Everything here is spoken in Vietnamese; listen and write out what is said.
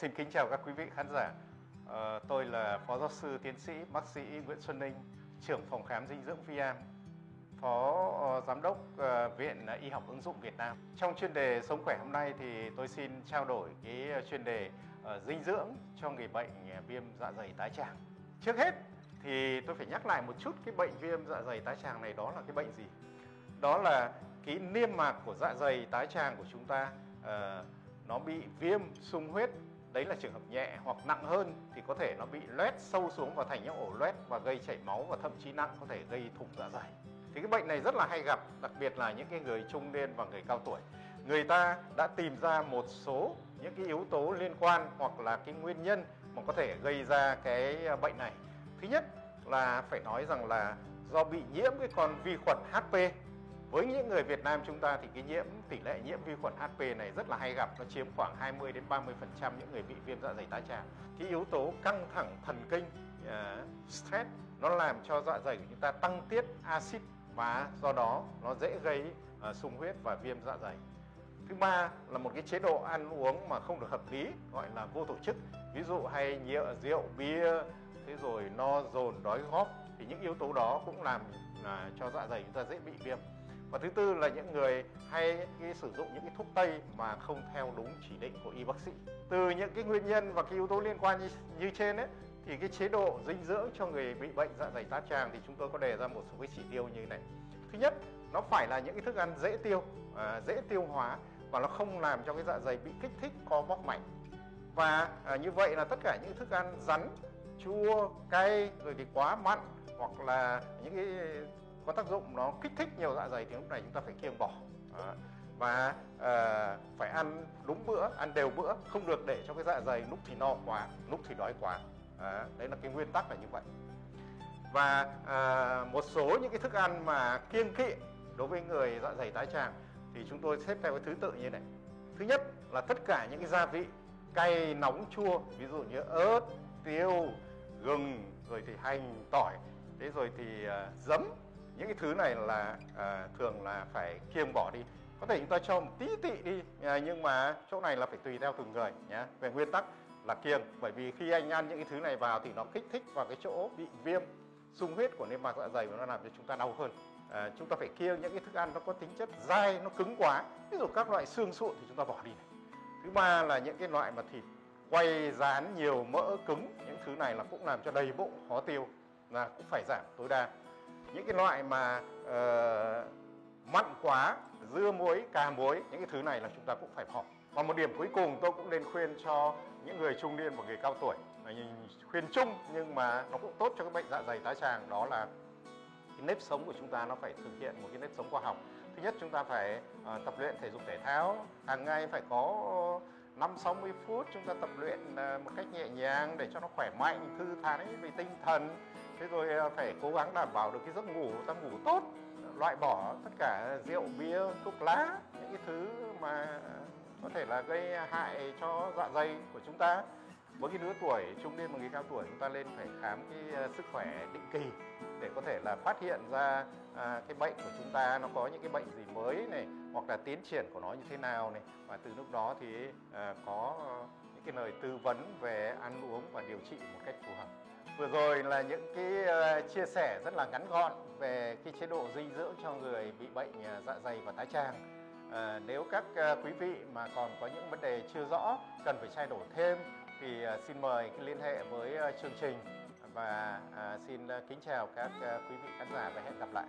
Xin kính chào các quý vị khán giả. Ờ, tôi là Phó Giáo sư Tiến sĩ Bác sĩ Nguyễn Xuân Ninh, trưởng phòng khám dinh dưỡng Viam, Phó ờ, Giám đốc ờ, Viện Y học ứng dụng Việt Nam. Trong chuyên đề Sống khỏe hôm nay thì tôi xin trao đổi cái chuyên đề dinh dưỡng cho người bệnh viêm dạ dày tái tràng. Trước hết thì tôi phải nhắc lại một chút cái bệnh viêm dạ dày tái tràng này đó là cái bệnh gì? Đó là cái niêm mạc của dạ dày tái tràng của chúng ta uh, nó bị viêm sung huyết đấy là trường hợp nhẹ hoặc nặng hơn thì có thể nó bị loét sâu xuống và thành những ổ loét và gây chảy máu và thậm chí nặng có thể gây thủng dạ dày. Thì cái bệnh này rất là hay gặp, đặc biệt là những cái người trung niên và người cao tuổi. Người ta đã tìm ra một số những cái yếu tố liên quan hoặc là cái nguyên nhân mà có thể gây ra cái bệnh này. Thứ nhất là phải nói rằng là do bị nhiễm cái con vi khuẩn HP với những người Việt Nam chúng ta thì cái nhiễm tỷ lệ nhiễm vi khuẩn HP này rất là hay gặp nó chiếm khoảng 20 đến 30% những người bị viêm dạ dày tá tràng. Cái yếu tố căng thẳng thần kinh uh, stress nó làm cho dạ dày của chúng ta tăng tiết axit và do đó nó dễ gây uh, sung huyết và viêm dạ dày. Thứ ba là một cái chế độ ăn uống mà không được hợp lý gọi là vô tổ chức. Ví dụ hay nhựa rượu bia thế rồi no dồn đói góp thì những yếu tố đó cũng làm uh, cho dạ dày chúng ta dễ bị viêm và thứ tư là những người hay cái sử dụng những cái thuốc tây mà không theo đúng chỉ định của y bác sĩ. Từ những cái nguyên nhân và cái yếu tố liên quan như, như trên ấy thì cái chế độ dinh dưỡng cho người bị bệnh dạ dày tá tràng thì chúng tôi có đề ra một số cái chỉ tiêu như này. Thứ nhất nó phải là những cái thức ăn dễ tiêu à, dễ tiêu hóa và nó không làm cho cái dạ dày bị kích thích co bóp mạnh. Và à, như vậy là tất cả những thức ăn rắn chua cay rồi thì quá mặn hoặc là những cái có tác dụng nó kích thích nhiều dạ dày thì lúc này chúng ta phải kiêng bỏ đó. và à, phải ăn đúng bữa ăn đều bữa không được để cho cái dạ dày lúc thì no quá lúc thì đói quá đó. đấy là cái nguyên tắc là như vậy và à, một số những cái thức ăn mà kiêng kỵ đối với người dạ dày tái tràng thì chúng tôi xếp theo cái thứ tự như này thứ nhất là tất cả những cái gia vị cay nóng chua ví dụ như ớt tiêu gừng rồi thì hành tỏi thế rồi thì uh, giấm những cái thứ này là à, thường là phải kiêng bỏ đi. Có thể chúng ta cho một tí tị đi à, nhưng mà chỗ này là phải tùy theo từng người nhé về nguyên tắc là kiêng bởi vì khi anh ăn những cái thứ này vào thì nó kích thích vào cái chỗ bị viêm sung huyết của niêm mạc dạ dày và nó làm cho chúng ta đau hơn. À, chúng ta phải kiêng những cái thức ăn nó có tính chất dai nó cứng quá. Ví dụ các loại xương sụn thì chúng ta bỏ đi này. Thứ ba là những cái loại mà thịt quay rán nhiều mỡ cứng những thứ này là cũng làm cho đầy bụng khó tiêu là cũng phải giảm tối đa những cái loại mà uh, mặn quá dưa muối cà muối những cái thứ này là chúng ta cũng phải bỏ. Và một điểm cuối cùng tôi cũng nên khuyên cho những người trung niên và người cao tuổi. Là khuyên chung nhưng mà nó cũng tốt cho các bệnh dạ dày tái tràng đó là cái nếp sống của chúng ta nó phải thực hiện một cái nếp sống khoa học. Thứ nhất chúng ta phải uh, tập luyện thể dục thể thao hàng ngày phải có 5 60 phút chúng ta tập luyện ờ, một cách nhẹ nhàng để cho nó khỏe mạnh, thư thái về tinh thần. Thế rồi ờ, phải cố gắng đảm bảo được cái giấc ngủ ta ngủ tốt, loại bỏ tất cả rượu, bia, thuốc lá, những cái thứ mà có thể là gây hại cho dạ dày của chúng ta với cái lứa tuổi trung niên và người cao tuổi chúng ta lên phải khám cái ờ, sức khỏe định kỳ để có thể là phát hiện ra à, cái bệnh của chúng ta nó có những cái bệnh gì mới này hoặc là tiến triển của nó như thế nào này và từ lúc đó thì à, có những cái lời tư vấn về ăn uống và điều trị một cách phù hợp Vừa rồi là những cái ờ, chia sẻ rất là ngắn gọn về cái chế độ dinh dưỡng cho người bị bệnh dạ dày và tái tràng. À, nếu các quý vị mà còn có những vấn đề chưa rõ cần phải trao đổi thêm thì à, xin mời liên hệ với à, chương trình và à, xin kính chào các quý vị khán giả và hẹn gặp lại.